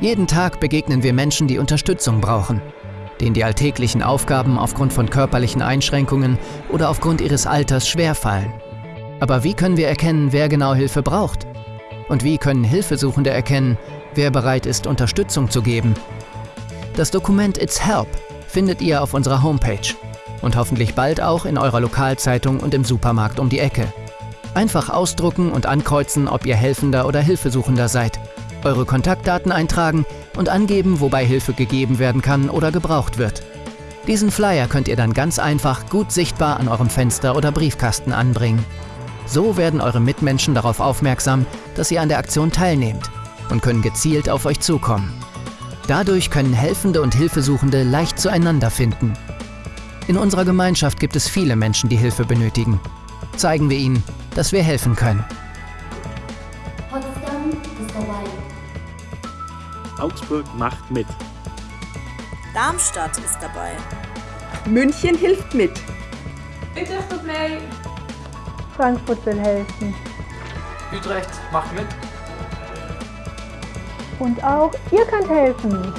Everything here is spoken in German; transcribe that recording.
Jeden Tag begegnen wir Menschen, die Unterstützung brauchen, denen die alltäglichen Aufgaben aufgrund von körperlichen Einschränkungen oder aufgrund ihres Alters schwerfallen. Aber wie können wir erkennen, wer genau Hilfe braucht? Und wie können Hilfesuchende erkennen, wer bereit ist, Unterstützung zu geben? Das Dokument It's Help findet ihr auf unserer Homepage und hoffentlich bald auch in eurer Lokalzeitung und im Supermarkt um die Ecke. Einfach ausdrucken und ankreuzen, ob ihr Helfender oder Hilfesuchender seid, eure Kontaktdaten eintragen und angeben, wobei Hilfe gegeben werden kann oder gebraucht wird. Diesen Flyer könnt ihr dann ganz einfach gut sichtbar an eurem Fenster oder Briefkasten anbringen. So werden eure Mitmenschen darauf aufmerksam, dass ihr an der Aktion teilnehmt und können gezielt auf euch zukommen. Dadurch können Helfende und Hilfesuchende leicht zueinander finden. In unserer Gemeinschaft gibt es viele Menschen, die Hilfe benötigen. Zeigen wir ihnen, dass wir helfen können. Potsdam ist dabei. Augsburg macht mit. Darmstadt ist dabei. München hilft mit. Utrecht doet mee. Frankfurt will helfen. Utrecht macht mit. Und auch ihr könnt helfen.